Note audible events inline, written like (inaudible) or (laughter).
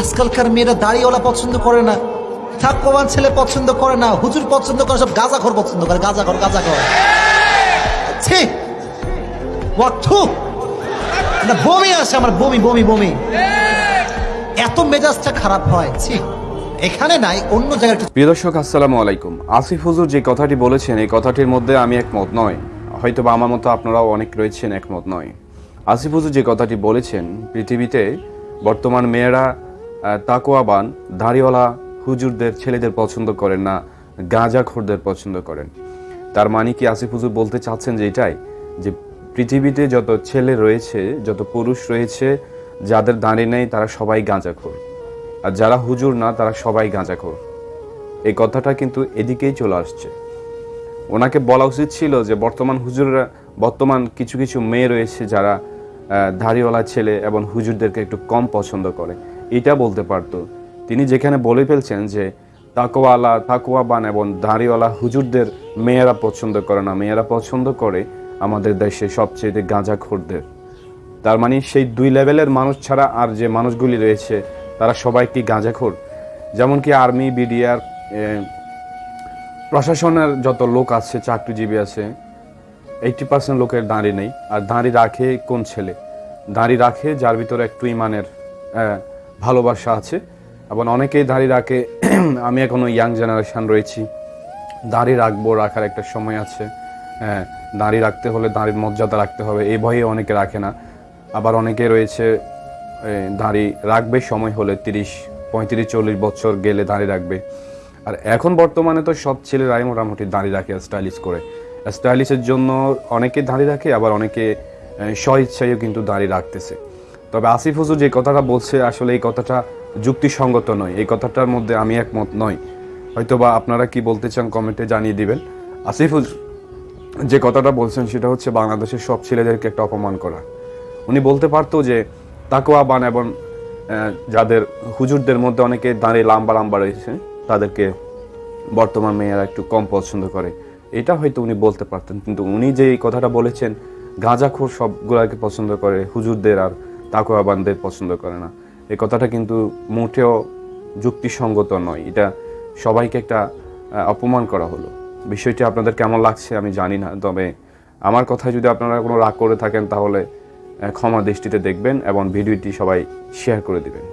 আজকালকার মেয়েরা দাড়িওয়ালা পছন্দ করে না থাকবান ছেলে পছন্দ করে না, হুজুর পছন্দ করে, সব গাঁজা ঘর পছন্দ করে, গাঁজা ঘর গাঁজা ঘর। ছি! বমি আসে আমার, বমি বমি বমি। এত মেজাজটা খারাপ হয়, ছি। এখানে নাই, অন্য জায়গায় প্রিয় দর্শক, আসসালামু আলাইকুম। আসিফ হুজুর যে কথাটি বলেছেন, এই কথাটির মধ্যে আমি একমত নয় হয়তো বা আমার মতো আপনারাও অনেক রয়েছেন একমত নয় আসিফ হুজুর যে কথাটি বলেছেন, পৃথিবীতে বর্তমান মেয়েরা তাকোয়াবান দাড়িওয়ালা হুজুরদের ছেলেদের পছন্দ করেন না গাঁজাখোরদের পছন্দ করেন। তার মানে কি আসিফ হুজুর বলতে চাচ্ছেন যে এটাই? যে পৃথিবীতে যত ছেলে রয়েছে, যত পুরুষ রয়েছে, যাদের দাঁড়িয়ে নেই, তারা সবাই গাঁজাখোর আর যারা হুজুর না, তারা সবাই গাঁজাখোর এই কথাটা কিন্তু এদিকেই চলে আসছে। ওনাকে বলা উচিত ছিল যে বর্তমান হুজুররা, বর্তমান কিছু কিছু মেয়ে রয়েছে যারা দাড়িওয়ালা ছেলে এবং হুজুরদেরকে একটু কম পছন্দ করে। এটা বলতে পারতো। তিনি যেখানে বলে ফেলছেন যে তাকোয়ালা তাকোয়াবান এবং দাঁড়িওয়ালা হুজুরদের মেয়েরা পছন্দ করে না। মেয়েরা পছন্দ করে আমাদের দেশে সবচেয়ে গাঁজাখোরদের। তার মানে সেই দুই লেভেলের মানুষ ছাড়া আর যে মানুষগুলি রয়েছে, তারা সবাই কি গাঁজাখোর? যেমন কি আর্মি, বিডিআর প্রশাসনের যত লোক আছে, চাকরিজীবী আছে এইটি পার্সেন্ট লোকের দাঁড়ি নেই। আর দাঁড়ি রাখে কোন ছেলে? দাঁড়ি রাখে যার ভিতরে একটু ইমানের ভালোবাসা আছে। এবং অনেকেই দাঁড়ি রাখে। (clears throat) আমি এখনও ইয়াং জেনারেশান রয়েছি। দাড়ি রাখব, রাখার একটা সময় আছে। হ্যাঁ দাড়ি রাখতে হলে দাড়ির মর্যাদা রাখতে হবে। এই ভয়ে অনেকে রাখে না। আবার অনেকে রয়েছে দাড়ি রাখবে সময় হলে তিরিশ, পঁয়ত্রিশ, চল্লিশ বছর গেলে দাড়ি রাখবে। আর এখন বর্তমানে তো সব ছেলেরাই মোটামুটি দাড়ি রাখে স্টাইলিশ করে। স্টাইলিশের জন্য অনেকে দাড়ি রাখে, আবার অনেকে স্ব ইচ্ছায়ও কিন্তু দাড়ি রাখতেছে। তবে আসিফ হুজুর যে কথাটা বলছে, আসলে এই কথাটা যুক্তিসঙ্গত নয়। এই কথাটার মধ্যে আমি একমত নই। হয়তোবা আপনারা কি বলতে চান কমেন্টে জানিয়ে দিবেন। আসিফ হুজুর যে কথাটা বলছেন, সেটা হচ্ছে বাংলাদেশের সব ছেলেদেরকে একটা অপমান করা। উনি বলতে পারতো যে তাকোয়া বান এবং যাদের হুজুরদের মধ্যে অনেকে দাঁড়িয়ে লাম্বা লাম্বা রয়েছে, তাদেরকে বর্তমান মেয়েরা একটু কম পছন্দ করে। এটা হয়তো উনি বলতে পারতেন, কিন্তু উনি যে এই কথাটা বলেছেন, গাঁজাখোর সবগুলাকে পছন্দ করে হুজুরদের আর তাকোয়াবানদের পছন্দ করে না। এই কথাটা কিন্তু মোটেও যুক্তিসঙ্গত নয়। এটা সবাইকে একটা অপমান করা হলো। বিষয়টি আপনাদের কেমন লাগছে আমি জানি না, তবে আমার কথায় যদি আপনারা কোনো রাগ করে থাকেন তাহলে ক্ষমা দৃষ্টিতে দেখবেন এবং ভিডিওটি সবাই শেয়ার করে দিবেন।